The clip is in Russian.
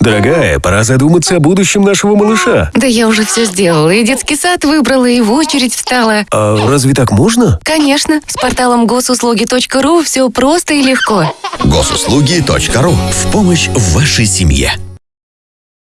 Дорогая, пора задуматься о будущем нашего малыша. Да я уже все сделала. И детский сад выбрала, и в очередь встала. А разве так можно? Конечно, с порталом госуслуги.ру все просто и легко. Госуслуги.ру в помощь вашей семье.